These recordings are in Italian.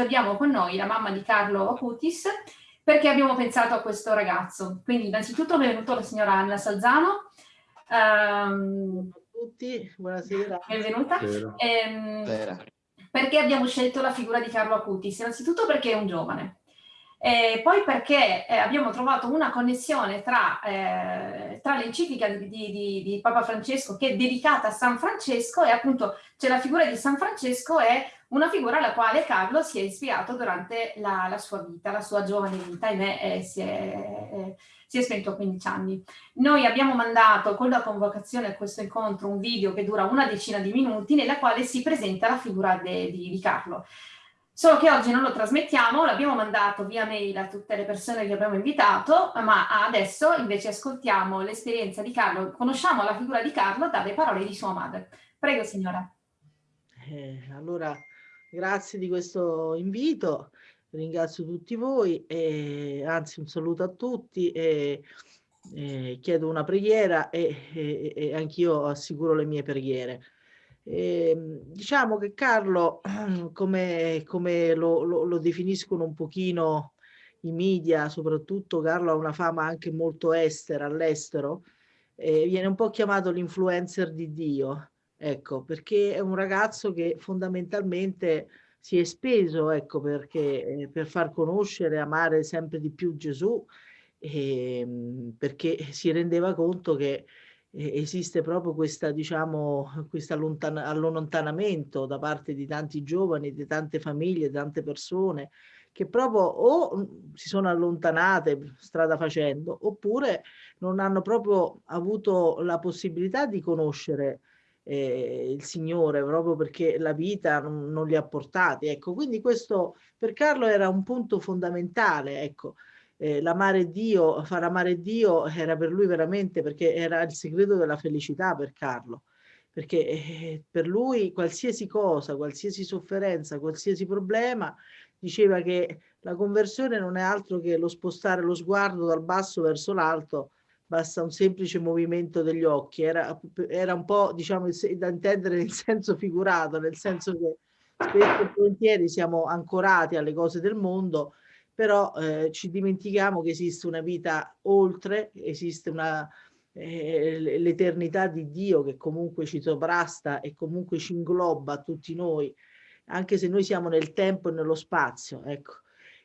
oggi abbiamo con noi la mamma di Carlo Acutis perché abbiamo pensato a questo ragazzo. Quindi innanzitutto benvenuto la signora Anna Salzano. Um, a tutti, buonasera. Benvenuta. Ehm, perché abbiamo scelto la figura di Carlo Acutis? Innanzitutto perché è un giovane, e poi perché eh, abbiamo trovato una connessione tra, eh, tra l'enciclica di, di, di, Papa Francesco che è dedicata a San Francesco e appunto c'è la figura di San Francesco è una figura alla quale Carlo si è ispirato durante la, la sua vita, la sua giovane vita, ahimè eh, si, è, eh, si è spento a 15 anni. Noi abbiamo mandato con la convocazione a questo incontro un video che dura una decina di minuti nella quale si presenta la figura di, di Carlo. Solo che oggi non lo trasmettiamo, l'abbiamo mandato via mail a tutte le persone che abbiamo invitato, ma adesso invece ascoltiamo l'esperienza di Carlo, conosciamo la figura di Carlo dalle parole di sua madre. Prego signora. Eh, allora, grazie di questo invito, ringrazio tutti voi, e, anzi un saluto a tutti e, e chiedo una preghiera e, e, e anch'io assicuro le mie preghiere. Eh, diciamo che Carlo, come, come lo, lo, lo, definiscono un pochino i media, soprattutto Carlo ha una fama anche molto estera, all'estero, eh, viene un po' chiamato l'influencer di Dio, ecco, perché è un ragazzo che fondamentalmente si è speso, ecco, perché, eh, per far conoscere, amare sempre di più Gesù, ehm, perché si rendeva conto che esiste proprio questa, diciamo, questo allontanamento da parte di tanti giovani, di tante famiglie, tante persone che proprio o mhmm, si sono allontanate strada facendo oppure non hanno proprio avuto la possibilità di conoscere eh, il Signore proprio perché la vita non, non li ha portati. Ecco, quindi questo per Carlo era un punto fondamentale, ecco, eh, l'amare Dio, far amare Dio era per lui veramente perché era il segreto della felicità per Carlo, perché eh, per lui qualsiasi cosa, qualsiasi sofferenza, qualsiasi problema, diceva che la conversione non è altro che lo spostare lo sguardo dal basso verso l'alto, basta un semplice movimento degli occhi, era, era un po' diciamo da intendere nel senso figurato, nel senso che spesso e volentieri siamo ancorati alle cose del mondo, però eh, ci dimentichiamo che esiste una vita oltre, esiste una eh, l'eternità di Dio che comunque ci sovrasta e comunque ci ingloba tutti noi, anche se noi siamo nel tempo e nello spazio, ecco.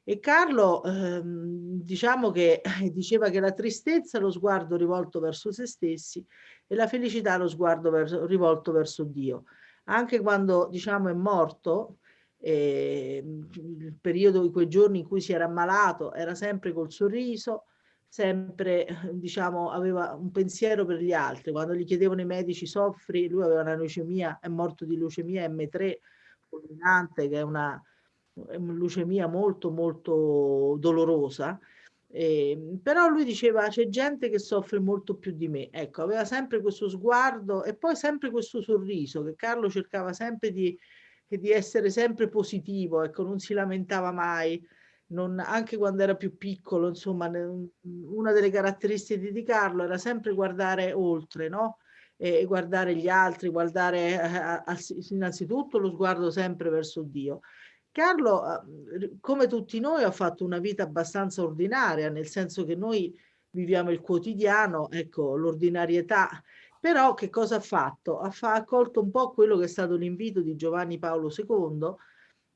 E Carlo, ehm, diciamo che diceva che la tristezza è lo sguardo rivolto verso se stessi e la felicità è lo sguardo verso, rivolto verso Dio. Anche quando, diciamo, è morto, eh, il periodo di quei giorni in cui si era ammalato era sempre col sorriso, sempre diciamo aveva un pensiero per gli altri. Quando gli chiedevano i medici soffri, lui aveva una leucemia, è morto di leucemia M3 fulminante che è una, leucemia molto molto dolorosa. Eh, però lui diceva c'è gente che soffre molto più di me ecco aveva sempre questo sguardo e poi sempre questo sorriso che Carlo cercava sempre di, e di essere sempre positivo, ecco, non si lamentava mai, non, anche quando era più piccolo, insomma, una delle caratteristiche di Carlo era sempre guardare oltre, no? E guardare gli altri, guardare eh, innanzitutto lo sguardo sempre verso Dio. Carlo, eh, come tutti noi, ha fatto una vita abbastanza ordinaria, nel senso che noi viviamo il quotidiano, ecco, l'ordinarietà però che cosa ha fatto? Ha, fa, accolto un po' quello che è stato l'invito di Giovanni Paolo II,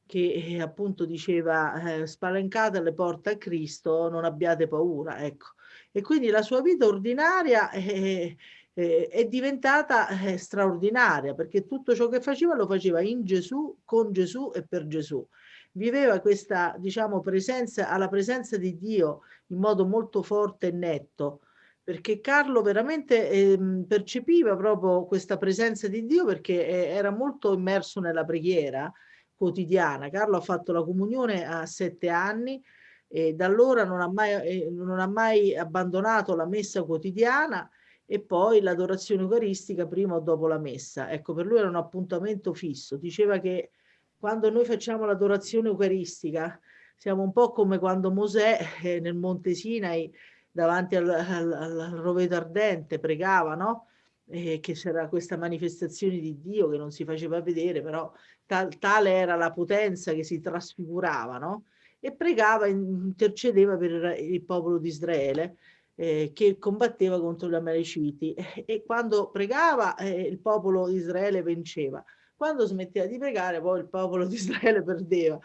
che eh, appunto diceva eh, spalancate le porte a Cristo, non abbiate paura, ecco. E quindi la sua vita ordinaria è, è, è diventata eh, straordinaria, perché tutto ciò che faceva lo faceva in Gesù, con Gesù e per Gesù. Viveva questa, diciamo, presenza, alla presenza di Dio in modo molto forte e netto, perché Carlo veramente eh, percepiva proprio questa presenza di Dio perché eh, era molto immerso nella preghiera quotidiana. Carlo ha fatto la comunione a sette anni e da allora non ha mai, eh, non ha mai abbandonato la messa quotidiana e poi l'adorazione eucaristica prima o dopo la messa. Ecco, per lui era un appuntamento fisso. Diceva che quando noi facciamo l'adorazione eucaristica siamo un po' come quando Mosè eh, nel Monte Sinai davanti al, al, al roveto ardente, pregava, no? E che c'era questa manifestazione di Dio che non si faceva vedere, però tal, tale era la potenza che si trasfigurava, no? E pregava, intercedeva per il popolo di Israele eh, che combatteva contro gli Amaleciti e quando pregava eh, il popolo di Israele vinceva. Quando smetteva di pregare poi il popolo di Israele perdeva.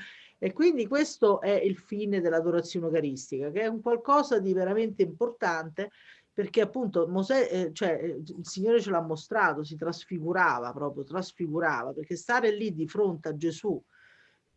E quindi questo è il fine dell'adorazione eucaristica, che è un qualcosa di veramente importante perché appunto Mosè, eh, cioè, eh, il Signore ce l'ha mostrato, si trasfigurava proprio, trasfigurava, perché stare lì di fronte a Gesù,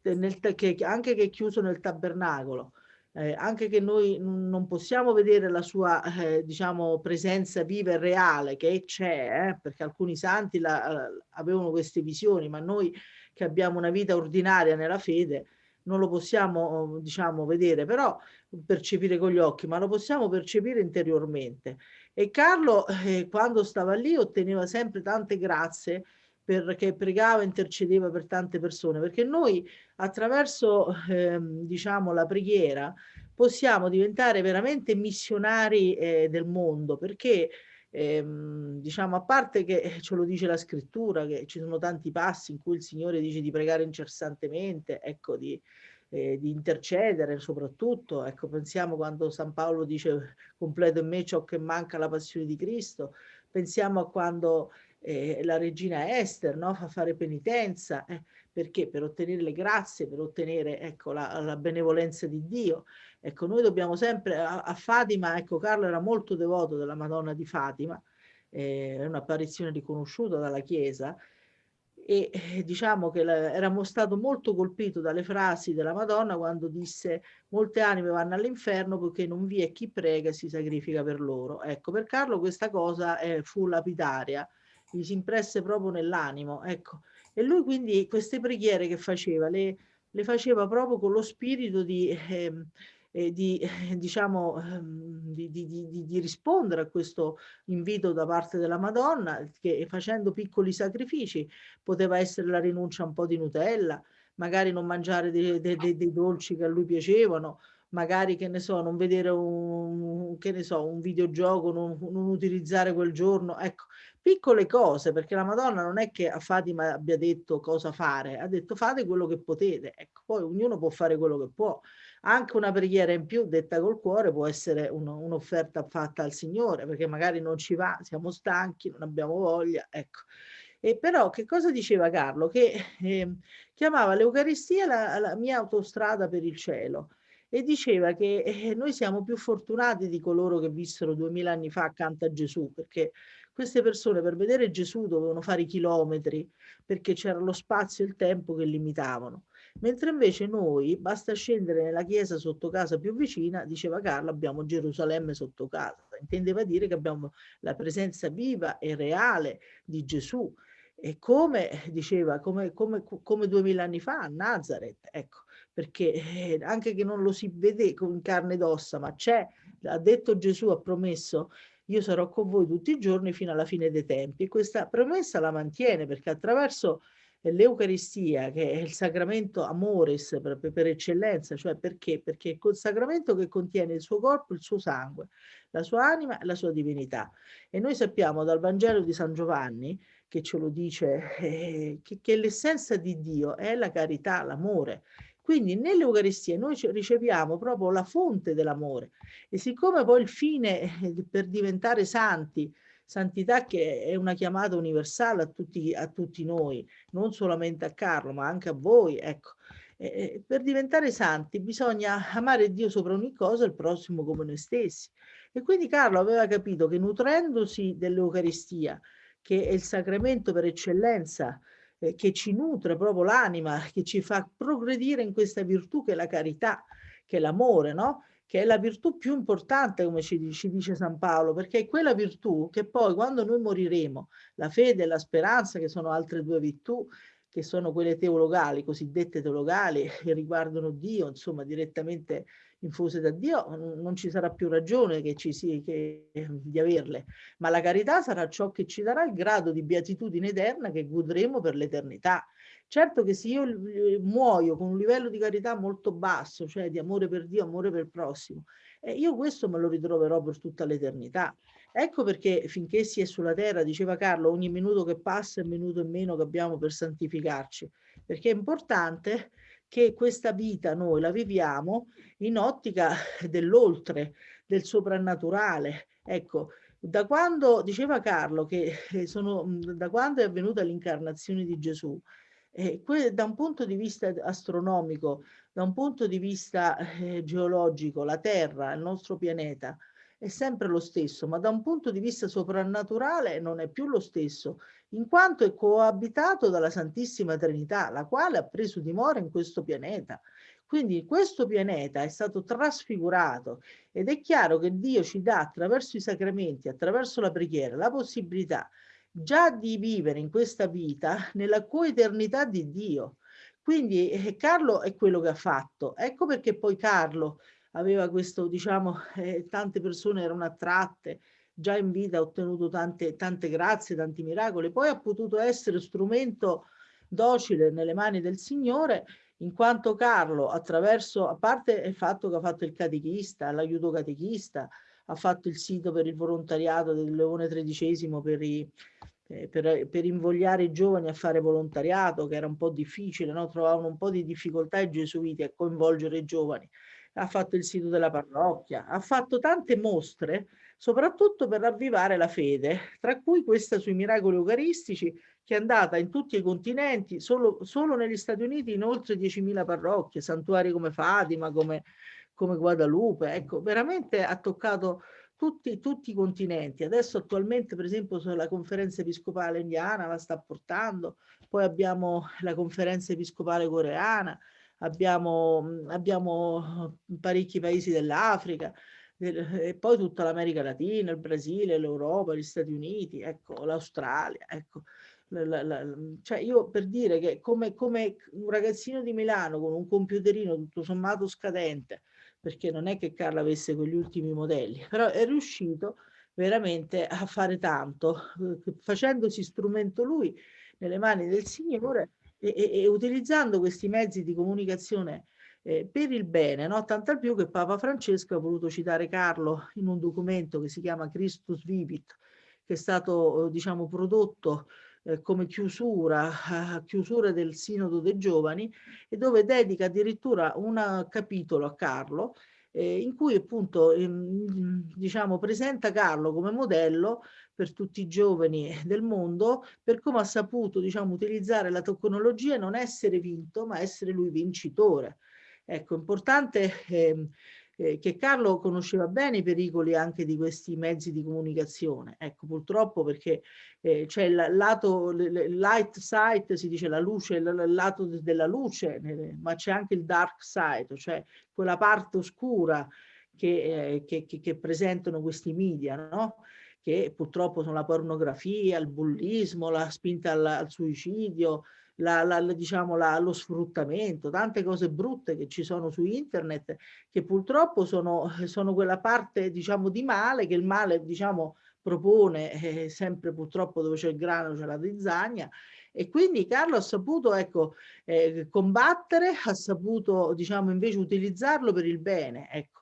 eh, nel, che, anche che è chiuso nel tabernacolo, eh, anche che noi non possiamo vedere la sua eh, diciamo presenza viva e reale che c'è eh, perché alcuni santi la, avevano queste visioni ma noi che abbiamo una vita ordinaria nella fede non lo possiamo diciamo vedere però percepire con gli occhi ma lo possiamo percepire interiormente. E Carlo eh, quando stava lì otteneva sempre tante grazie perché pregava intercedeva per tante persone perché noi attraverso eh, diciamo la preghiera possiamo diventare veramente missionari eh, del mondo perché ehm, diciamo a parte che ce lo dice la scrittura che ci sono tanti passi in cui il Signore dice di pregare incessantemente ecco di, eh, di intercedere soprattutto. Ecco pensiamo quando San Paolo dice completo in me ciò che manca la passione di Cristo pensiamo a quando eh, la regina Esther no? fa fare penitenza eh, perché per ottenere le grazie per ottenere ecco la, la benevolenza di Dio ecco noi dobbiamo sempre a, a Fatima ecco Carlo era molto devoto della Madonna di Fatima eh, è un'apparizione riconosciuta dalla Chiesa e eh, diciamo che la, era stato molto colpito dalle frasi della Madonna quando disse molte anime vanno all'inferno perché non vi è chi prega e si sacrifica per loro. Ecco, per Carlo questa cosa eh, fu lapidaria, gli si impresse proprio nell'animo, ecco. E lui quindi queste preghiere che faceva, le, le faceva proprio con lo spirito di... Eh, eh, di, eh, diciamo, ehm, di, di, di, rispondere a questo invito da parte della Madonna, che facendo piccoli sacrifici poteva essere la rinuncia a un po' di Nutella, magari non mangiare dei, dei, dei, dei dolci che a lui piacevano, magari che ne so, non vedere un, che ne so, un videogioco, non, non utilizzare quel giorno, ecco, piccole cose, perché la Madonna non è che a Fatima abbia detto cosa fare, ha detto fate quello che potete, ecco, poi ognuno può fare quello che può. Anche una preghiera in più detta col cuore può essere un'offerta fatta al Signore, perché magari non ci va, siamo stanchi, non abbiamo voglia, ecco. E però che cosa diceva Carlo? Che eh, chiamava l'Eucaristia la, la mia autostrada per il cielo e diceva che eh, noi siamo più fortunati di coloro che vissero duemila anni fa accanto a Gesù, perché queste persone per vedere Gesù dovevano fare i chilometri, perché c'era lo spazio e il tempo che limitavano. Mentre invece noi, basta scendere nella chiesa sotto casa più vicina, diceva Carlo, abbiamo Gerusalemme sotto casa. Intendeva dire che abbiamo la presenza viva e reale di Gesù. E come diceva, come, duemila anni fa a Nazareth, ecco, perché eh, anche che non lo si vede con carne ed ossa, ma c'è, ha detto Gesù, ha promesso, io sarò con voi tutti i giorni fino alla fine dei tempi. E questa promessa la mantiene perché attraverso l'Eucaristia, che è il sacramento amoris per, per, eccellenza, cioè perché? Perché è quel sacramento che contiene il suo corpo, il suo sangue, la sua anima e la sua divinità. E noi sappiamo dal Vangelo di San Giovanni, che ce lo dice, eh, che, che l'essenza di Dio è la carità, l'amore. Quindi nell'Eucaristia noi riceviamo proprio la fonte dell'amore e siccome poi il fine per diventare santi, santità che è una chiamata universale a tutti, a tutti noi, non solamente a Carlo ma anche a voi, ecco, eh, per diventare santi bisogna amare Dio sopra ogni cosa e il prossimo come noi stessi. E quindi Carlo aveva capito che nutrendosi dell'Eucaristia, che è il sacramento per eccellenza eh, che ci nutre proprio l'anima, che ci fa progredire in questa virtù che è la carità, che è l'amore, no? che è la virtù più importante, come ci, ci, dice San Paolo, perché è quella virtù che poi quando noi moriremo, la fede e la speranza, che sono altre due virtù, che sono quelle teologali, cosiddette teologali, che riguardano Dio, insomma, direttamente infuse da Dio, non ci sarà più ragione che ci sia, che, di averle, ma la carità sarà ciò che ci darà il grado di beatitudine eterna che godremo per l'eternità. Certo che se io muoio con un livello di carità molto basso, cioè di amore per Dio, amore per il prossimo, eh, io questo me lo ritroverò per tutta l'eternità. Ecco perché finché si è sulla terra, diceva Carlo, ogni minuto che passa è un minuto in meno che abbiamo per santificarci. perché è importante che questa vita noi la viviamo in ottica dell'oltre, del soprannaturale. Ecco, da quando, diceva Carlo, che eh, sono, da quando è avvenuta l'incarnazione di Gesù, eh, da un punto di vista astronomico, da un punto di vista eh, geologico, la Terra, il nostro pianeta, è sempre lo stesso, ma da un punto di vista soprannaturale non è più lo stesso, in quanto è coabitato dalla Santissima Trinità, la quale ha preso dimora in questo pianeta. Quindi questo pianeta è stato trasfigurato ed è chiaro che Dio ci dà attraverso i sacramenti, attraverso la preghiera, la possibilità già di vivere in questa vita nella coeternità di Dio. Quindi eh, Carlo è quello che ha fatto. Ecco perché poi Carlo aveva questo, diciamo, eh, tante persone erano attratte, già in vita ha ottenuto tante, tante grazie, tanti miracoli, poi ha potuto essere strumento docile nelle mani del Signore, in quanto Carlo, attraverso, a parte il fatto che ha fatto il catechista, l'aiuto catechista, ha fatto il sito per il volontariato del Leone XIII per, i, eh, per, per, invogliare i giovani a fare volontariato, che era un po' difficile, no? trovavano un po' di difficoltà i gesuiti a coinvolgere i giovani ha fatto il sito della parrocchia, ha fatto tante mostre, soprattutto per ravvivare la fede, tra cui questa sui miracoli eucaristici, che è andata in tutti i continenti, solo, solo negli Stati Uniti in oltre 10.000 parrocchie, santuari come Fatima, come, come Guadalupe, ecco, veramente ha toccato tutti, tutti, i continenti. Adesso attualmente, per esempio, la conferenza episcopale indiana la sta portando, poi abbiamo la conferenza episcopale coreana, abbiamo, abbiamo parecchi paesi dell'Africa, e poi tutta l'America Latina, il Brasile, l'Europa, gli Stati Uniti, ecco, l'Australia, ecco. La, la, la, cioè io per dire che come, come un ragazzino di Milano con un computerino tutto sommato scadente, perché non è che Carla avesse quegli ultimi modelli, però è riuscito veramente a fare tanto, eh, facendosi strumento lui nelle mani del Signore e, e, e utilizzando questi mezzi di comunicazione eh, per il bene, no? tanto più che Papa Francesco ha voluto citare Carlo in un documento che si chiama Christus Vivit, che è stato diciamo, prodotto eh, come chiusura, uh, chiusura del Sinodo dei Giovani e dove dedica addirittura un capitolo a Carlo eh, in cui appunto ehm, diciamo, presenta Carlo come modello per tutti i giovani del mondo per come ha saputo diciamo, utilizzare la tecnologia e non essere vinto ma essere lui vincitore. Ecco, importante eh, eh, che Carlo conosceva bene i pericoli anche di questi mezzi di comunicazione. Ecco, purtroppo perché eh, c'è il lato, il light side, si dice la luce, il lato della luce, ma c'è anche il dark side, cioè quella parte oscura che, eh, che, che, che presentano questi media, no? che purtroppo sono la pornografia, il bullismo, la spinta al, al suicidio, la, la, diciamo, lo sfruttamento, tante cose brutte che ci sono su internet che purtroppo sono, sono quella parte diciamo, di male che il male diciamo, propone eh, sempre purtroppo dove c'è il grano c'è la zizzagna e quindi Carlo ha saputo ecco, eh, combattere, ha saputo diciamo, invece utilizzarlo per il bene. Ecco.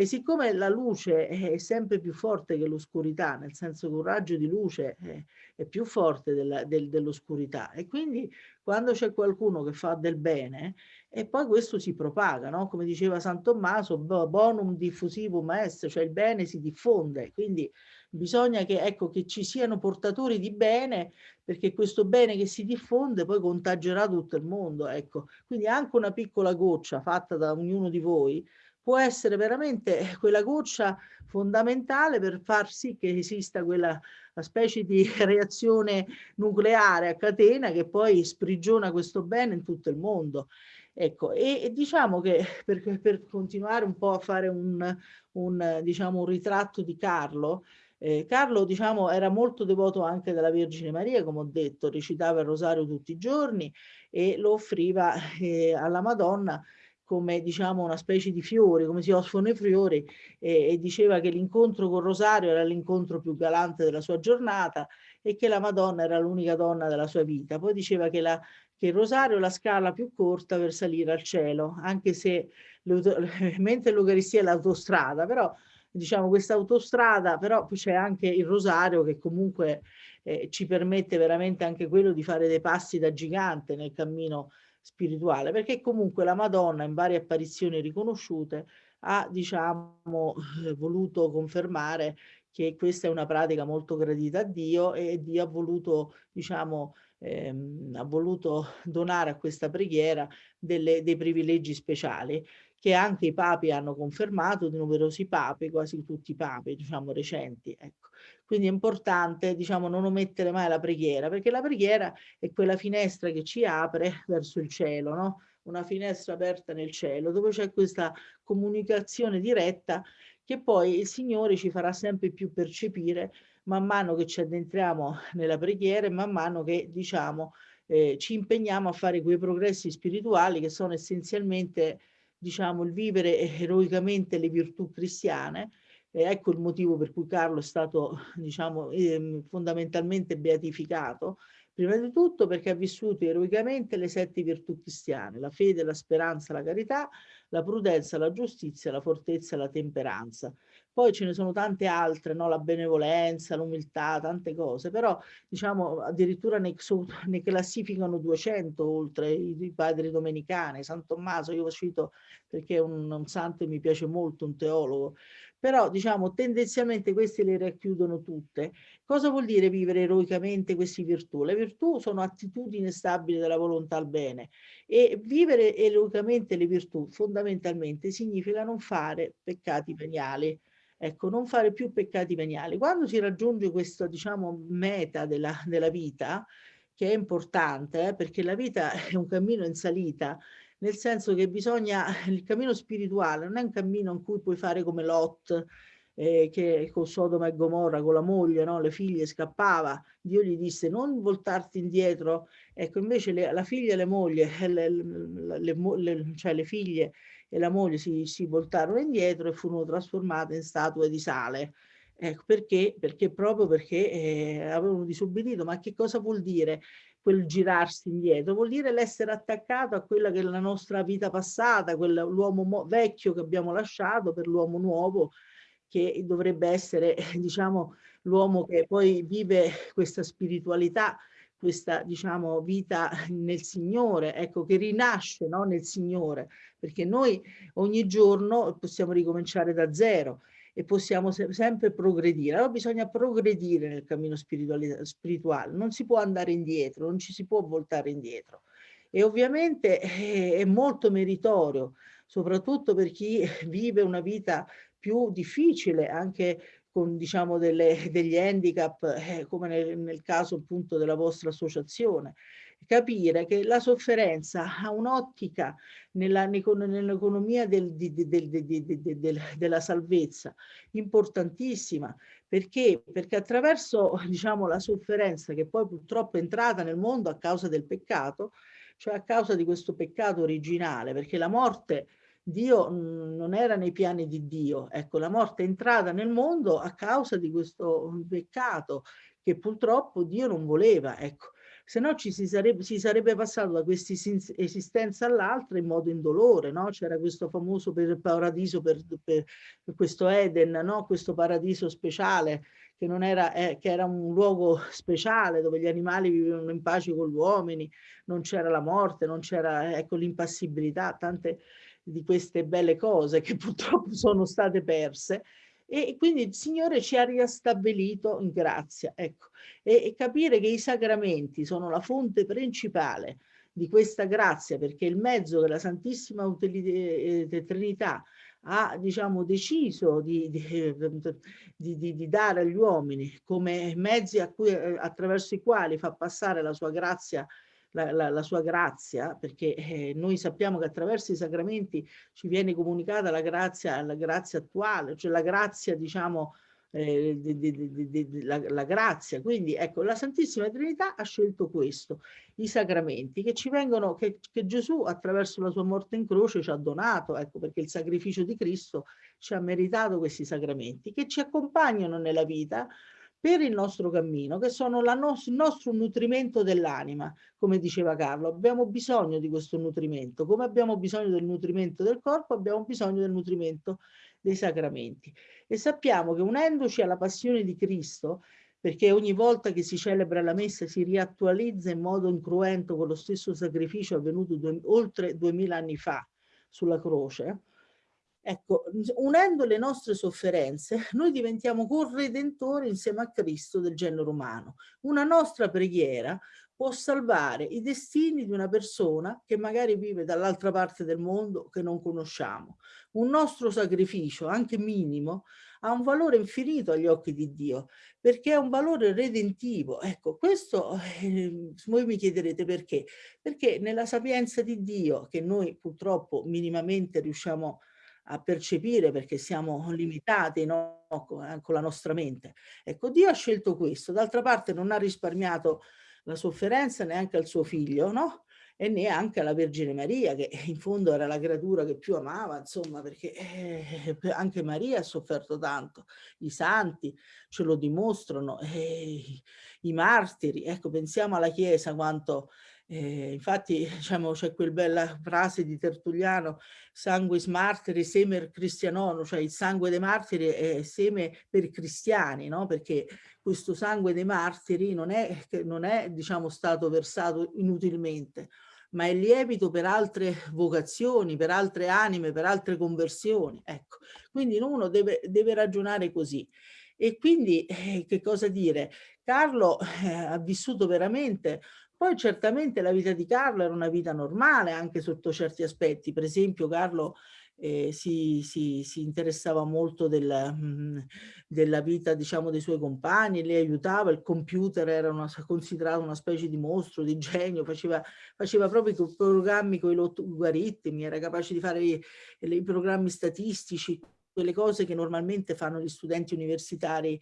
E siccome la luce è sempre più forte che l'oscurità, nel senso che un raggio di luce è, è più forte del, dell'oscurità e quindi quando c'è qualcuno che fa del bene e poi questo si propaga, no? come diceva San Tommaso, bonum diffusivum est, cioè il bene si diffonde, quindi bisogna che, ecco, che ci siano portatori di bene perché questo bene che si diffonde poi contagerà tutto il mondo. Ecco. Quindi anche una piccola goccia fatta da ognuno di voi può essere veramente quella goccia fondamentale per far sì che esista quella specie di reazione nucleare a catena che poi sprigiona questo bene in tutto il mondo. Ecco, e, e diciamo che per, per, continuare un po' a fare un, un, diciamo, un ritratto di Carlo, eh, Carlo diciamo, era molto devoto anche della Vergine Maria, come ho detto, recitava il rosario tutti i giorni e lo offriva eh, alla Madonna come diciamo una specie di fiori, come si offrono i fiori e, e diceva che l'incontro con Rosario era l'incontro più galante della sua giornata e che la Madonna era l'unica donna della sua vita. Poi diceva che, la, che il Rosario è la scala più corta per salire al cielo, anche se mentre l'Eucaristia è l'autostrada, però diciamo questa autostrada, però c'è anche il Rosario che comunque eh, ci permette veramente anche quello di fare dei passi da gigante nel cammino spirituale, perché comunque la Madonna in varie apparizioni riconosciute ha diciamo voluto confermare che questa è una pratica molto gradita a Dio e Dio ha voluto diciamo ehm, ha voluto donare a questa preghiera delle, dei privilegi speciali che anche i papi hanno confermato, di numerosi papi, quasi tutti i papi, diciamo, recenti. Ecco. Quindi è importante, diciamo, non omettere mai la preghiera, perché la preghiera è quella finestra che ci apre verso il cielo, no? Una finestra aperta nel cielo, dove c'è questa comunicazione diretta che poi il Signore ci farà sempre più percepire man mano che ci addentriamo nella preghiera e man mano che, diciamo, eh, ci impegniamo a fare quei progressi spirituali che sono essenzialmente diciamo, il vivere eroicamente le virtù cristiane. E ecco il motivo per cui Carlo è stato diciamo, eh, fondamentalmente beatificato, prima di tutto perché ha vissuto eroicamente le sette virtù cristiane, la fede, la speranza, la carità, la prudenza, la giustizia, la fortezza la temperanza. Poi ce ne sono tante altre, no? la benevolenza, l'umiltà, tante cose, però diciamo addirittura ne, ne classificano 200 oltre i, i, padri domenicani, San Tommaso, io lo cito perché è un, un santo che mi piace molto, un teologo, però diciamo tendenzialmente queste le racchiudono tutte. Cosa vuol dire vivere eroicamente queste virtù? Le virtù sono attitudini stabili della volontà al bene e vivere eroicamente le virtù fondamentalmente significa non fare peccati veniali Ecco, non fare più peccati veniali. Quando si raggiunge questa, diciamo, meta della, della vita, che è importante, eh, perché la vita è un cammino in salita, nel senso che bisogna, il cammino spirituale non è un cammino in cui puoi fare come Lot, eh, che con Sodoma e Gomorra, con la moglie, no? le figlie scappava, Dio gli disse non voltarti indietro, ecco invece le, la figlia e le mogli, le, le, cioè le figlie e la moglie si, si voltarono indietro e furono trasformate in statue di sale. Ecco, perché? Perché proprio perché eh, avevano disobbedito. Ma che cosa vuol dire quel girarsi indietro? Vuol dire l'essere attaccato a quella che è la nostra vita passata, l'uomo vecchio che abbiamo lasciato per l'uomo nuovo che dovrebbe essere, diciamo, l'uomo che poi vive questa spiritualità questa diciamo vita nel Signore, ecco che rinasce no? nel Signore, perché noi ogni giorno possiamo ricominciare da zero e possiamo se sempre progredire. Allora bisogna progredire nel cammino spirituale, non si può andare indietro, non ci si può voltare indietro. E ovviamente eh, è molto meritorio, soprattutto per chi vive una vita più difficile, anche con diciamo delle, degli handicap, eh, come nel, nel caso appunto della vostra associazione, capire che la sofferenza ha un'ottica nell'economia del, del, del, della salvezza importantissima. Perché? Perché attraverso diciamo, la sofferenza che poi purtroppo è entrata nel mondo a causa del peccato, cioè a causa di questo peccato originale, perché la morte Dio mhmm, non era nei piani di Dio. Ecco, la morte è entrata nel mondo a causa di questo peccato che purtroppo Dio non voleva. Ecco, se no ci si sarebbe, si sarebbe passato da questa esistenza all'altra in modo indolore, no? C'era questo famoso per paradiso, per, per, questo Eden, no? Questo paradiso speciale che, non era, eh, che era un luogo speciale dove gli animali vivevano in pace con gli uomini, non c'era la morte, non c'era ecco, l'impassibilità, tante di queste belle cose che purtroppo sono state perse. E quindi il Signore ci ha riastabilito in grazia, ecco, e, e capire che i sacramenti sono la fonte principale di questa grazia, perché il mezzo che la Santissima eh, eh, Trinità ha diciamo, deciso di, di, di, di, dare agli uomini come mezzi cui, eh, attraverso i quali fa passare la sua grazia la, la, la sua grazia, perché eh, noi sappiamo che attraverso i sacramenti ci viene comunicata la grazia, la grazia attuale, cioè la grazia, diciamo, eh, di, di, di, la, la, grazia. Quindi ecco, la Santissima Trinità ha scelto questo, i sacramenti che ci vengono, che, che, Gesù attraverso la sua morte in croce ci ha donato, ecco perché il sacrificio di Cristo ci ha meritato questi sacramenti che ci accompagnano nella vita per il nostro cammino, che sono no il nostro nutrimento dell'anima, come diceva Carlo. Abbiamo bisogno di questo nutrimento. Come abbiamo bisogno del nutrimento del corpo, abbiamo bisogno del nutrimento dei sacramenti. E sappiamo che unendoci alla passione di Cristo, perché ogni volta che si celebra la messa si riattualizza in modo incruento con lo stesso sacrificio avvenuto due, oltre duemila anni fa sulla croce, Ecco, unendo le nostre sofferenze, noi diventiamo corredentori insieme a Cristo del genere umano. Una nostra preghiera può salvare i destini di una persona che magari vive dall'altra parte del mondo che non conosciamo. Un nostro sacrificio, anche minimo, ha un valore infinito agli occhi di Dio, perché è un valore redentivo. Ecco, questo eh, voi mi chiederete perché? Perché nella sapienza di Dio, che noi purtroppo minimamente riusciamo a percepire perché siamo limitati no? con la nostra mente. Ecco, Dio ha scelto questo, d'altra parte non ha risparmiato la sofferenza neanche al suo figlio, no? E neanche alla Vergine Maria, che in fondo era la creatura che più amava, insomma, perché eh, anche Maria ha sofferto tanto. I santi ce lo dimostrano, eh, i martiri, ecco, pensiamo alla Chiesa quanto eh, infatti diciamo, c'è quella bella frase di Tertulliano, sanguis martiri semer cristianono, cioè il sangue dei martiri è seme per cristiani, no? perché questo sangue dei martiri non è, non è diciamo, stato versato inutilmente, ma è lievito per altre vocazioni, per altre anime, per altre conversioni. Ecco, quindi uno deve, deve ragionare così. E quindi eh, che cosa dire? Carlo eh, ha vissuto veramente poi certamente la vita di Carlo era una vita normale anche sotto certi aspetti, per esempio Carlo eh, si, si, si, interessava molto del, mh, mm, della vita diciamo dei suoi compagni, li aiutava, il computer era una, considerato una specie di mostro, di genio, faceva, faceva proprio i programmi con i logaritmi, era capace di fare i, i programmi statistici, quelle cose che normalmente fanno gli studenti universitari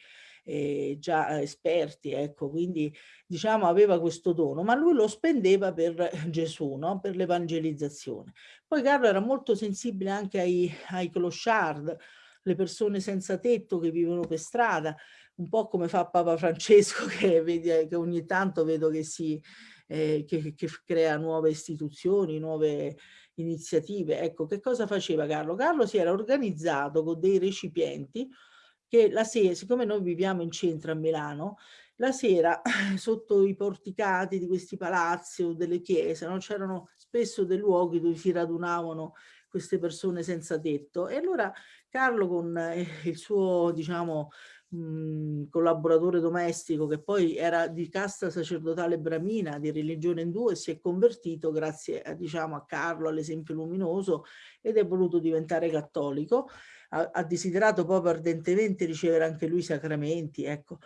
eh, già esperti, ecco, quindi diciamo aveva questo dono, ma lui lo spendeva per Gesù, no? per l'evangelizzazione. Poi Carlo era molto sensibile anche ai, ai clochard, le persone senza tetto che vivono per strada, un po' come fa Papa Francesco che, vedi, che ogni tanto vedo che si eh, che, che, crea nuove istituzioni, nuove iniziative. Ecco, che cosa faceva Carlo? Carlo si era organizzato con dei recipienti che la sera, siccome noi viviamo in centro a Milano, la sera sotto i porticati di questi palazzi o delle chiese no? c'erano spesso dei luoghi dove si radunavano queste persone senza tetto e allora Carlo con eh, il suo diciamo mh, collaboratore domestico che poi era di casta sacerdotale bramina di religione indù e si è convertito grazie a, diciamo, a Carlo all'esempio luminoso ed è voluto diventare cattolico ha, ha desiderato proprio ardentemente ricevere anche lui i sacramenti, ecco.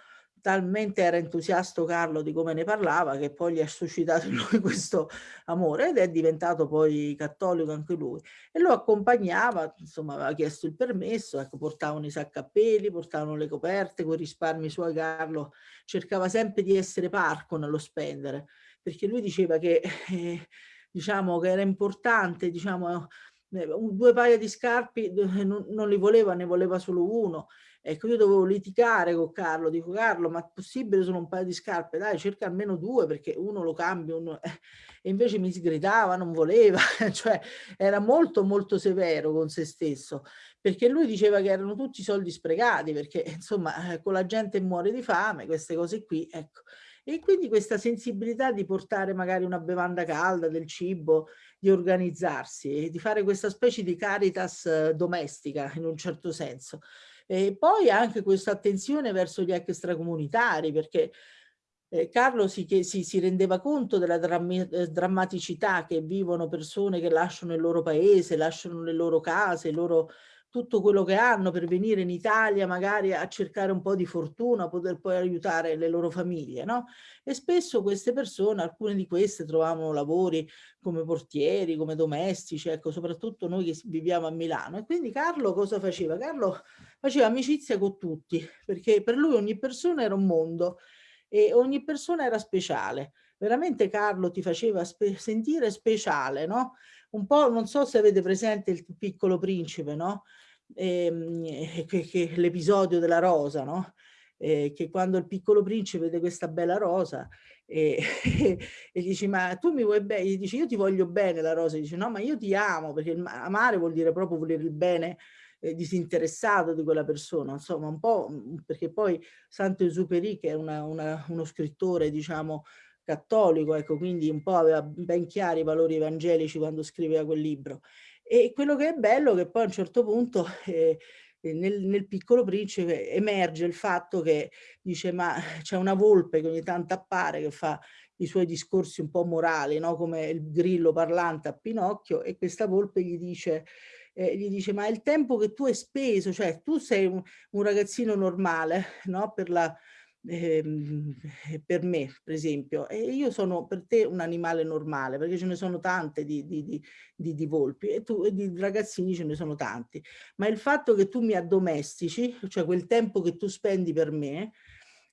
Talmente era entusiasta Carlo di come ne parlava che poi gli ha suscitato in lui questo amore ed è diventato poi cattolico anche lui. E lo accompagnava, insomma aveva chiesto il permesso, ecco, portavano i saccappelli, portavano le coperte, con i risparmi suoi Carlo cercava sempre di essere parco nello spendere, perché lui diceva che, eh, diciamo, che era importante, diciamo, due paia di scarpe non, li voleva, ne voleva solo uno. Ecco, io dovevo litigare con Carlo, dico Carlo, ma è possibile sono un paio di scarpe? Dai, cerca almeno due perché uno lo cambio, uno... e invece mi sgridava, non voleva, cioè era molto molto severo con se stesso, perché lui diceva che erano tutti soldi sprecati, perché insomma eh, con la gente muore di fame, queste cose qui, ecco. E quindi questa sensibilità di portare magari una bevanda calda, del cibo, di organizzarsi e di fare questa specie di caritas eh, domestica in un certo senso. E poi anche questa attenzione verso gli extracomunitari perché eh, Carlo si, si, si, rendeva conto della drammi, eh, drammaticità che vivono persone che lasciano il loro paese, lasciano le loro case, i loro tutto quello che hanno per venire in Italia magari a cercare un po' di fortuna, poter poi aiutare le loro famiglie, no? E spesso queste persone, alcune di queste trovavano lavori come portieri, come domestici, ecco, soprattutto noi che viviamo a Milano. E quindi Carlo cosa faceva? Carlo faceva amicizia con tutti, perché per lui ogni persona era un mondo e ogni persona era speciale. Veramente Carlo ti faceva spe sentire speciale, no? Un po', non so se avete presente il piccolo principe, no? Ehm, eh, l'episodio della rosa, no? Eh, che quando il piccolo principe vede questa bella rosa e, e dici ma tu mi vuoi bene, gli dici io ti voglio bene la rosa, dice no ma io ti amo perché amare vuol dire proprio volere il bene eh, disinteressato di quella persona, insomma un po' mm, perché poi Saint-Exupéry che è una, una, uno scrittore diciamo cattolico, ecco, quindi un po' aveva ben chiari i valori evangelici quando scriveva quel libro. E quello che è bello è che poi a un certo punto eh, nel, nel, piccolo principe emerge il fatto che dice ma c'è una volpe che ogni tanto appare che fa i suoi discorsi un po' morali, no? come il grillo parlante a Pinocchio e questa volpe gli dice, eh, gli dice ma il tempo che tu hai speso, cioè tu sei un, un ragazzino normale no? per la Ehm, eh, per me, per esempio, e io sono per te un animale normale, perché ce ne sono tante di, di, di, di volpi e tu e di ragazzini ce ne sono tanti, ma il fatto che tu mi addomestici, cioè quel tempo che tu spendi per me,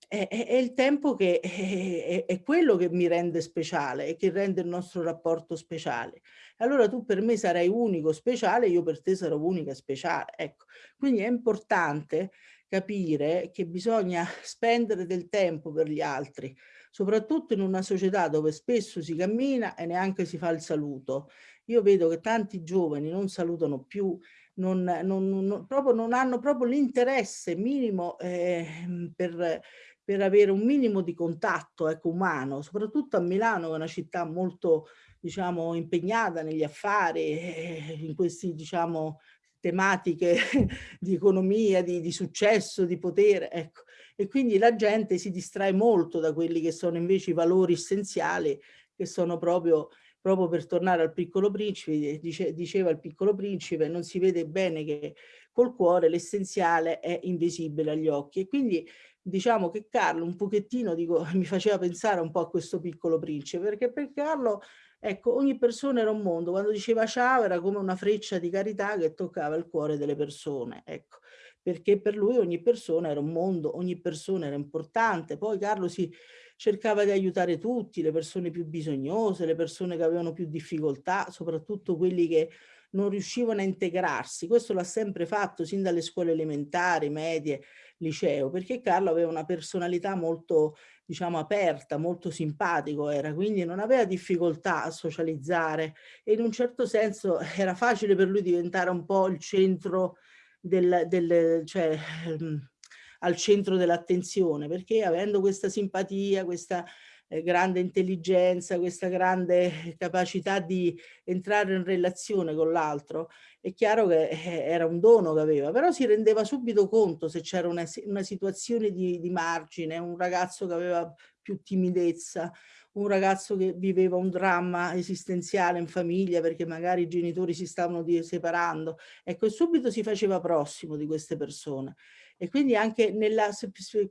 è, è, è il tempo che è, è, quello che mi rende speciale e che rende il nostro rapporto speciale. Allora tu per me sarai unico, speciale, io per te sarò unica, speciale. Ecco, quindi è importante capire che bisogna spendere del tempo per gli altri, soprattutto in una società dove spesso si cammina e neanche si fa il saluto. Io vedo che tanti giovani non salutano più, non, non, non, proprio, non hanno proprio l'interesse minimo eh, per, per avere un minimo di contatto ecco, umano, soprattutto a Milano, che è una città molto diciamo, impegnata negli affari, eh, in questi diciamo, tematiche di economia, di, di, successo, di potere, ecco. E quindi la gente si distrae molto da quelli che sono invece i valori essenziali, che sono proprio, proprio per tornare al piccolo principe, dice, diceva il piccolo principe, non si vede bene che col cuore l'essenziale è invisibile agli occhi. E quindi diciamo che Carlo un pochettino, dico, mi faceva pensare un po' a questo piccolo principe, perché per Carlo Ecco, ogni persona era un mondo. Quando diceva ciao era come una freccia di carità che toccava il cuore delle persone. Ecco, perché per lui ogni persona era un mondo, ogni persona era importante. Poi Carlo si cercava di aiutare tutti, le persone più bisognose, le persone che avevano più difficoltà, soprattutto quelli che non riuscivano a integrarsi. Questo l'ha sempre fatto sin dalle scuole elementari, medie, liceo, perché Carlo aveva una personalità molto diciamo aperta, molto simpatico era, quindi non aveva difficoltà a socializzare e in un certo senso era facile per lui diventare un po' il centro del, del cioè, ehm, al centro dell'attenzione, perché avendo questa simpatia, questa eh, grande intelligenza, questa grande capacità di entrare in relazione con l'altro, è chiaro che eh, era un dono che aveva, però si rendeva subito conto se c'era una, una, situazione di, di margine, un ragazzo che aveva più timidezza, un ragazzo che viveva un dramma esistenziale in famiglia perché magari i genitori si stavano separando, ecco, subito si faceva prossimo di queste persone. E quindi anche nella,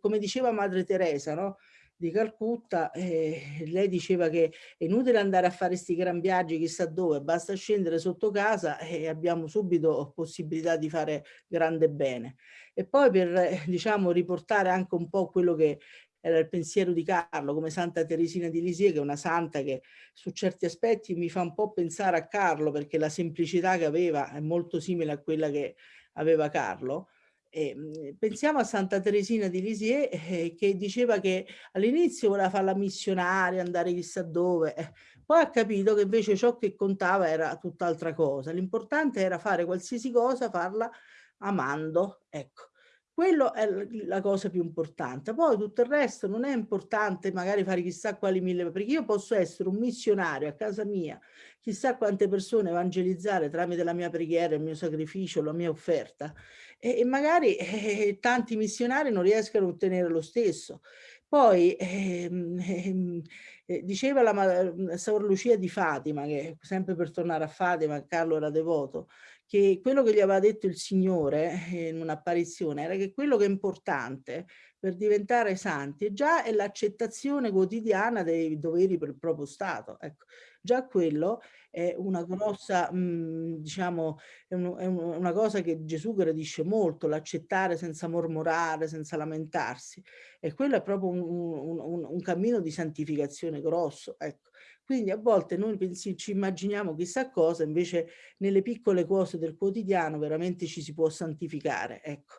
come diceva Madre Teresa, no? Di Calcutta, eh, lei diceva che è inutile andare a fare questi gran viaggi chissà dove, basta scendere sotto casa e abbiamo subito possibilità di fare grande bene. E poi per eh, diciamo riportare anche un po' quello che era il pensiero di Carlo, come Santa Teresina di Lisie, che è una santa che su certi aspetti mi fa un po' pensare a Carlo, perché la semplicità che aveva è molto simile a quella che aveva Carlo, eh, pensiamo a Santa Teresina di Lisieux eh, che diceva che all'inizio voleva fare la missionaria, andare chissà dove, eh, poi ha capito che invece ciò che contava era tutt'altra cosa. L'importante era fare qualsiasi cosa, farla amando, ecco. Quello è la cosa più importante. Poi tutto il resto non è importante magari fare chissà quali mille, perché io posso essere un missionario a casa mia, chissà quante persone evangelizzare tramite la mia preghiera, il mio sacrificio, la mia offerta e, e magari eh, tanti missionari non riescono a ottenere lo stesso. Poi ehm, ehm, eh, diceva la Sor Lucia di Fatima, che sempre per tornare a Fatima, Carlo era devoto, che quello che gli aveva detto il Signore eh, in un'apparizione era che quello che è importante per diventare santi già è l'accettazione quotidiana dei doveri per il proprio Stato. Ecco, già quello è una grossa, mh, mhmm, diciamo, è, un, è, una cosa che Gesù gradisce molto, l'accettare senza mormorare, senza lamentarsi. E quello è proprio un, un cammino di santificazione grosso. Ecco. Quindi a volte noi ci immaginiamo chissà cosa, invece nelle piccole cose del quotidiano veramente ci si può santificare. Ecco.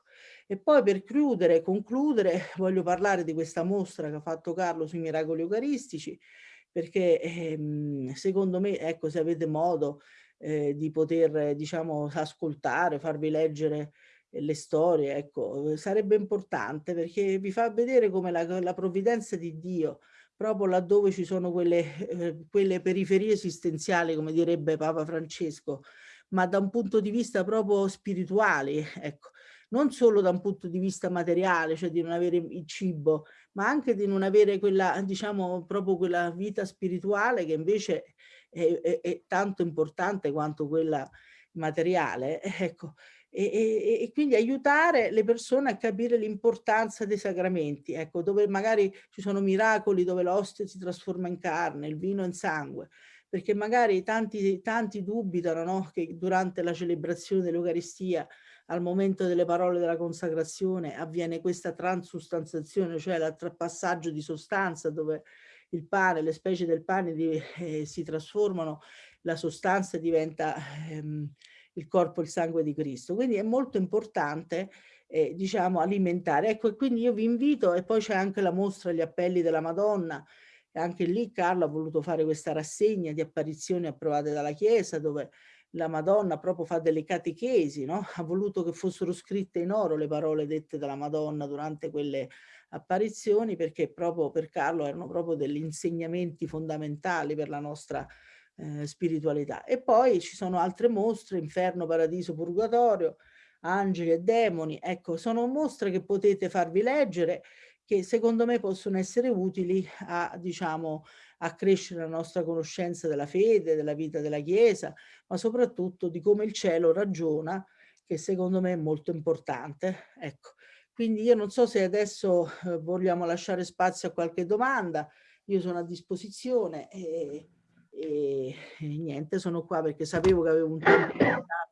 E poi per chiudere, concludere, voglio parlare di questa mostra che ha fatto Carlo sui miracoli eucaristici, perché ehm, secondo me, ecco, se avete modo, eh, di poter diciamo ascoltare, farvi leggere le storie, ecco, sarebbe importante perché vi fa vedere come la, la provvidenza di Dio, proprio laddove ci sono quelle, eh, quelle periferie esistenziali, come direbbe Papa Francesco, ma da un punto di vista proprio spirituale, ecco, non solo da un punto di vista materiale, cioè di non avere il cibo, ma anche di non avere quella, diciamo, proprio quella vita spirituale che invece è, è, è tanto importante quanto quella materiale, ecco, e, e, e, quindi aiutare le persone a capire l'importanza dei sacramenti, ecco, dove magari ci sono miracoli, dove l'ostia si trasforma in carne, il vino in sangue, perché magari tanti, tanti dubitano no? che durante la celebrazione dell'Eucaristia, al momento delle parole della consacrazione, avviene questa transustanzazione, cioè il passaggio di sostanza dove il pane, le specie del pane di, eh, si trasformano, la sostanza diventa ehm, il corpo e il sangue di Cristo. Quindi è molto importante eh, diciamo alimentare. Ecco, quindi io vi invito e poi c'è anche la mostra Gli appelli della Madonna, e anche lì Carlo ha voluto fare questa rassegna di apparizioni approvate dalla Chiesa dove la Madonna proprio fa delle catechesi, no? ha voluto che fossero scritte in oro le parole dette dalla Madonna durante quelle apparizioni perché proprio per Carlo erano proprio degli insegnamenti fondamentali per la nostra eh, spiritualità. E poi ci sono altre mostre, Inferno, Paradiso, Purgatorio, Angeli e Demoni, ecco sono mostre che potete farvi leggere che secondo me possono essere utili a, diciamo, a crescere la nostra conoscenza della fede, della vita della Chiesa, ma soprattutto di come il cielo ragiona, che secondo me è molto importante. Ecco, quindi io non so se adesso eh, vogliamo lasciare spazio a qualche domanda, io sono a disposizione e, e, e niente, sono qua perché sapevo che avevo un tempo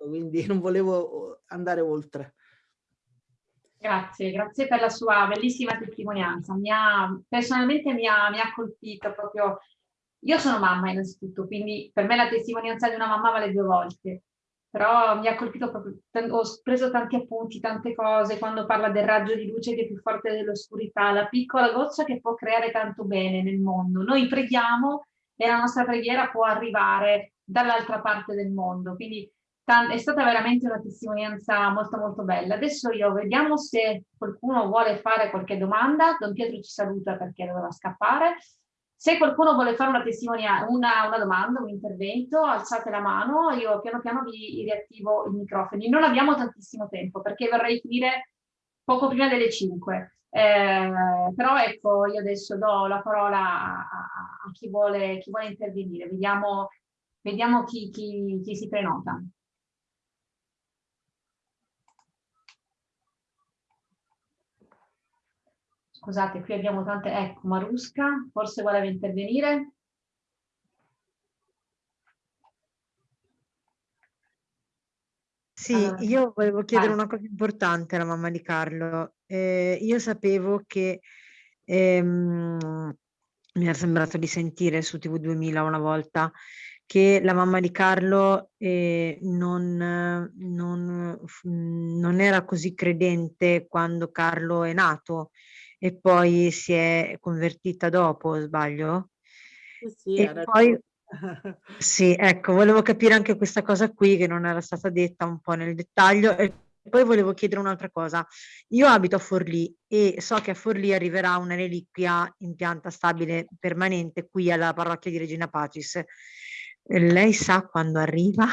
quindi non volevo andare oltre. Grazie, grazie per la sua bellissima testimonianza. Mi ha, personalmente mi ha, mi ha colpito proprio, io sono mamma innanzitutto, quindi per me la testimonianza di una mamma vale due volte, però mi ha colpito proprio, ho preso tanti appunti, tante cose, quando parla del raggio di luce che è più forte dell'oscurità, la piccola goccia che può creare tanto bene nel mondo. Noi preghiamo e la nostra preghiera può arrivare dall'altra parte del mondo, quindi è stata veramente una testimonianza molto molto bella. Adesso io vediamo se qualcuno vuole fare qualche domanda. Don Pietro ci saluta perché doveva scappare. Se qualcuno vuole fare una, una, una domanda, un intervento, alzate la mano, io piano piano vi riattivo i microfoni. Non abbiamo tantissimo tempo perché vorrei finire poco prima delle 5. Eh, però ecco, io adesso do la parola a, a, chi, vuole, chi, vuole, intervenire. Vediamo, vediamo chi, chi, chi si prenota. Scusate, qui abbiamo tante... Ecco, Marusca, forse voleva intervenire. Sì, allora, io volevo chiedere vai. una cosa importante alla mamma di Carlo. Eh, io sapevo che ehm, mi era sembrato di sentire su TV 2000 una volta che la mamma di Carlo eh, non, non, non, era così credente quando Carlo è nato e poi si è convertita dopo, sbaglio? Sì, e poi, sì, ecco, volevo capire anche questa cosa qui che non era stata detta un po' nel dettaglio e poi volevo chiedere un'altra cosa. Io abito a Forlì e so che a Forlì arriverà una reliquia in pianta stabile permanente qui alla parrocchia di Regina Pacis. Lei sa quando arriva?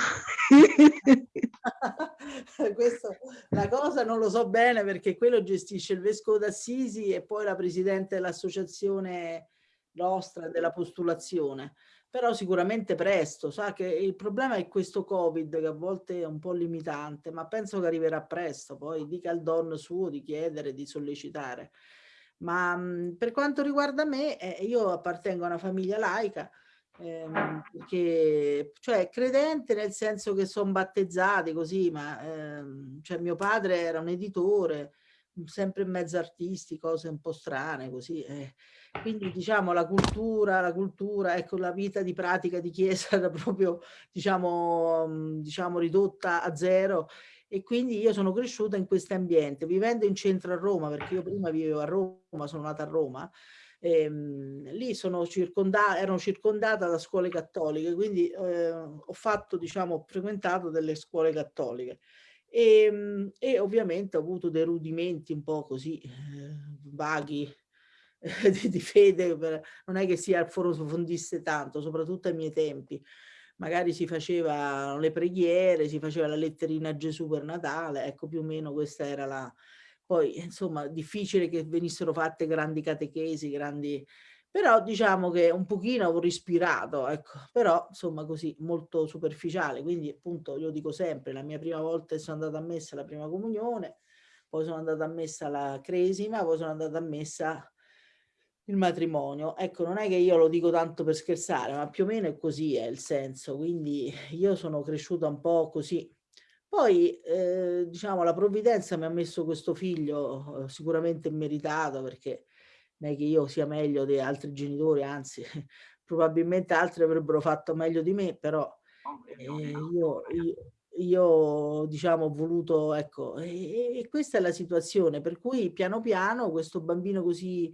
Questo, la cosa non lo so bene perché quello gestisce il Vescovo d'Assisi e poi la Presidente dell'Associazione nostra della postulazione. Però sicuramente presto, sa che il problema è questo Covid che a volte è un po' limitante, ma penso che arriverà presto, poi dica al don suo di chiedere, di sollecitare. Ma mh, per quanto riguarda me, eh, io appartengo a una famiglia laica, ehm, perché cioè credente nel senso che sono battezzati così, ma ehm, cioè mio padre era un editore, sempre in mezzo artisti, cose un po' strane così. Eh. Quindi diciamo la cultura, la cultura, ecco la vita di pratica di chiesa era proprio diciamo, diciamo ridotta a zero e quindi io sono cresciuta in questo ambiente, vivendo in centro a Roma, perché io prima vivevo a Roma, sono nata a Roma, ehm, lì sono circonda ero circondata da scuole cattoliche, quindi eh, ho fatto, diciamo, ho frequentato delle scuole cattoliche. E, ehm, e, ovviamente ho avuto dei rudimenti un po' così eh, vaghi di, di, fede, non è che si approfondisse tanto, soprattutto ai miei tempi. Magari si facevano le preghiere, si faceva la letterina a Gesù per Natale, ecco più o meno questa era la, poi, insomma, difficile che venissero fatte grandi catechesi, grandi... Però diciamo che un pochino ho respirato, ecco, però insomma così molto superficiale, quindi appunto io dico sempre, la mia prima volta sono andata a messa la prima comunione, poi sono andata a messa la cresima, poi sono andata a messa il matrimonio. Ecco, non è che io lo dico tanto per scherzare, ma più o meno è così è il senso, quindi io sono cresciuta un po' così, poi, eh, diciamo, la provvidenza mi ha messo questo figlio eh, sicuramente meritato perché non è che io sia meglio di altri genitori, anzi, probabilmente altri avrebbero fatto meglio di me, però eh, io, io, io, diciamo, ho voluto, ecco, e, e, questa è la situazione, per cui piano piano questo bambino così,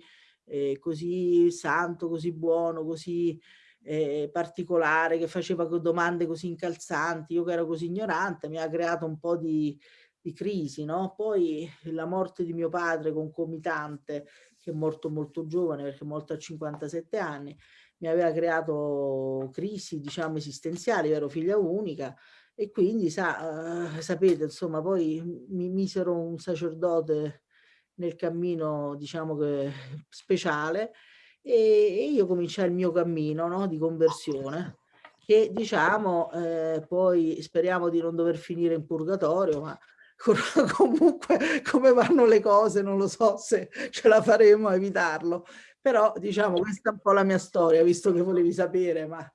eh, così santo, così buono, così eh, particolare che faceva domande così incalzanti, io che ero così ignorante, mi ha creato un po' di, di crisi, no? Poi la morte di mio padre concomitante, che è morto molto giovane perché è morto a 57 anni, mi aveva creato crisi, diciamo, esistenziali, io ero figlia unica e quindi, sa, uh, sapete, insomma, poi mi misero un sacerdote nel cammino, diciamo che speciale, e, io cominciai il mio cammino no, di conversione che diciamo eh, poi speriamo di non dover finire in purgatorio ma comunque come vanno le cose non lo so se ce la faremo a evitarlo però diciamo questa è un po' la mia storia visto che volevi sapere ma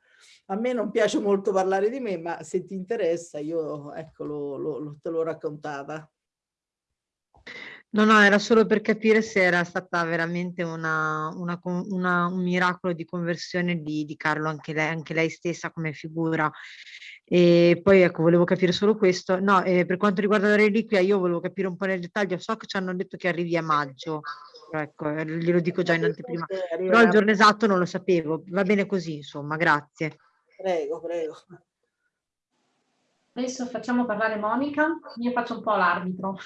a me non piace molto parlare di me ma se ti interessa io ecco lo, lo, te l'ho raccontata No, no, era solo per capire se era stata veramente una, una, una, un miracolo di conversione di, di Carlo, anche lei, anche lei, stessa come figura. E poi ecco, volevo capire solo questo. No, eh, per quanto riguarda la reliquia, io volevo capire un po' nel dettaglio. So che ci hanno detto che arrivi a maggio, ecco, eh, glielo dico già in anteprima. Però il giorno esatto non lo sapevo. Va bene così, insomma, grazie. Prego, prego. Adesso facciamo parlare Monica, io faccio un po' l'arbitro.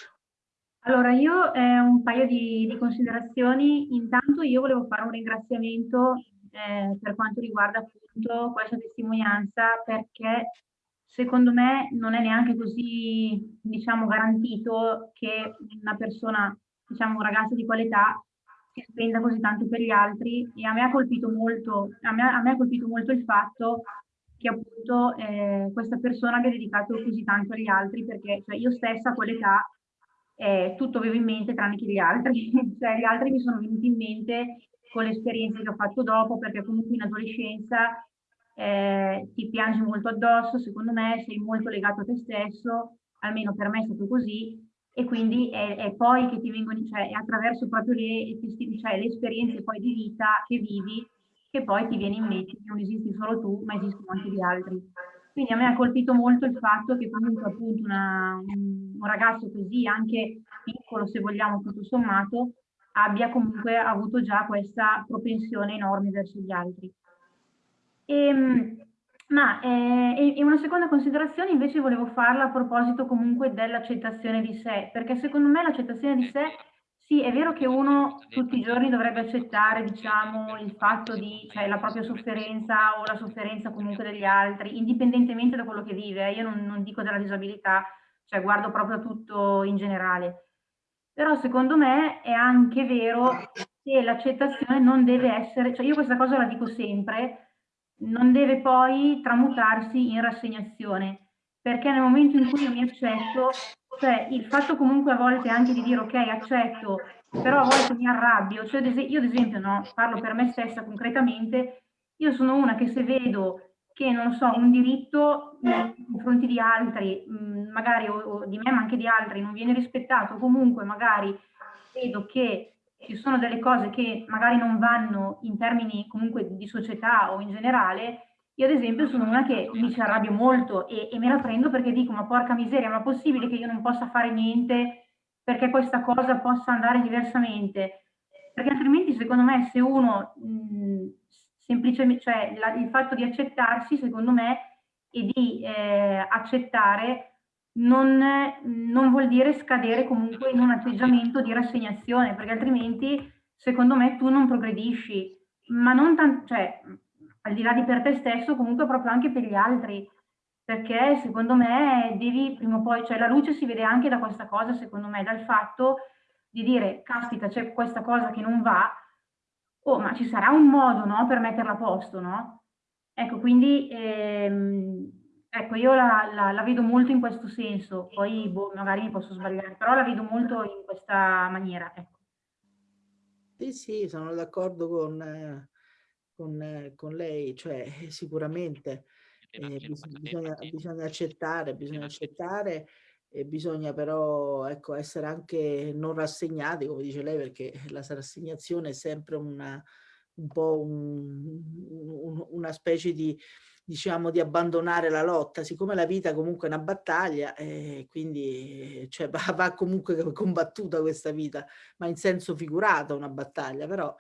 Allora, io eh, un paio di, di, considerazioni. Intanto io volevo fare un ringraziamento eh, per quanto riguarda appunto questa testimonianza perché secondo me non è neanche così, diciamo, garantito che una persona, diciamo, un ragazzo di qualità si spenda così tanto per gli altri. E a me ha colpito molto, a me, a me ha colpito molto il fatto che appunto eh, questa persona abbia dedicato così tanto agli altri perché cioè, io stessa a quell'età eh, tutto avevo in mente tranne che gli altri, cioè gli altri mi sono venuti in mente con le esperienze che ho fatto dopo, perché comunque in adolescenza eh, ti piangi molto addosso, secondo me sei molto legato a te stesso, almeno per me è stato così, e quindi è, è poi che ti vengono, cioè è attraverso proprio le, cioè, le esperienze poi di vita che vivi, che poi ti viene in mente che non esisti solo tu, ma esistono anche gli altri. Quindi a me ha colpito molto il fatto che comunque appunto una, un, un, ragazzo così, anche piccolo se vogliamo tutto sommato, abbia comunque avuto già questa propensione enorme verso gli altri. E, ehm, ma eh, e una seconda considerazione invece volevo farla a proposito comunque dell'accettazione di sé, perché secondo me l'accettazione di sé sì, è vero che uno tutti i giorni dovrebbe accettare, diciamo, il fatto di, cioè la propria sofferenza o la sofferenza comunque degli altri, indipendentemente da quello che vive. Io non, non dico della disabilità, cioè guardo proprio tutto in generale. Però secondo me è anche vero che l'accettazione non deve essere, cioè io questa cosa la dico sempre, non deve poi tramutarsi in rassegnazione, perché nel momento in cui io mi accetto, cioè il fatto comunque a volte anche di dire ok accetto, però a volte mi arrabbio, cioè io ad esempio no, parlo per me stessa concretamente, io sono una che se vedo che non so, un diritto nei confronti di altri, magari o, o di me ma anche di altri, non viene rispettato, comunque magari vedo che ci sono delle cose che magari non vanno in termini comunque di società o in generale, io ad esempio sono una che mi ci arrabbio molto e, e, me la prendo perché dico ma porca miseria, ma è possibile che io non possa fare niente perché questa cosa possa andare diversamente? perché altrimenti secondo me se uno mh, semplicemente, cioè la, il fatto di accettarsi secondo me e di eh, accettare non, non, vuol dire scadere comunque in un atteggiamento di rassegnazione, perché altrimenti secondo me tu non progredisci, ma non tanto, cioè al di là di per te stesso, comunque proprio anche per gli altri, perché secondo me devi prima o poi, cioè la luce si vede anche da questa cosa, secondo me, dal fatto di dire, caspita, c'è questa cosa che non va, oh, ma ci sarà un modo, no, per metterla a posto, no? Ecco, quindi, ehm, ecco, io la, la, la, vedo molto in questo senso, poi boh, magari mi posso sbagliare, però la vedo molto in questa maniera, ecco. Sì, sì, sono d'accordo con, con, con, lei, cioè sicuramente eh, bisogna, bisogna accettare, bisogna accettare e bisogna però ecco, essere anche non rassegnati, come dice lei, perché la rassegnazione è sempre una, un po' un, un, una specie di, diciamo, di abbandonare la lotta, siccome la vita comunque è una battaglia, eh, quindi cioè, va, va comunque combattuta questa vita, ma in senso figurato una battaglia, però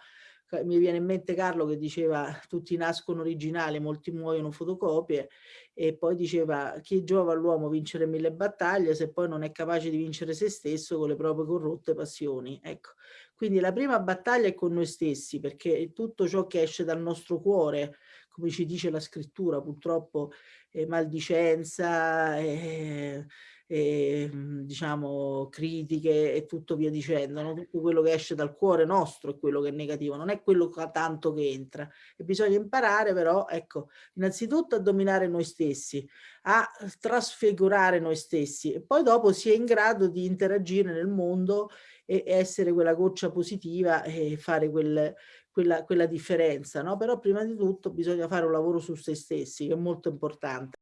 mi viene in mente Carlo che diceva tutti nascono originali, molti muoiono fotocopie e poi diceva chi giova all'uomo vincere mille battaglie se poi non è capace di vincere se stesso con le proprie corrotte passioni. Ecco, quindi la prima battaglia è con noi stessi perché tutto ciò che esce dal nostro cuore, come ci dice la scrittura, purtroppo è maldicenza, è, e, diciamo critiche e tutto via dicendo, no? tutto quello che esce dal cuore nostro è quello che è negativo, non è quello tanto che entra e bisogna imparare però, ecco, innanzitutto a dominare noi stessi, a trasfigurare noi stessi e poi dopo si è in grado di interagire nel mondo e essere quella goccia positiva e fare quel, quella, quella differenza, no? Però prima di tutto bisogna fare un lavoro su se stessi che è molto importante.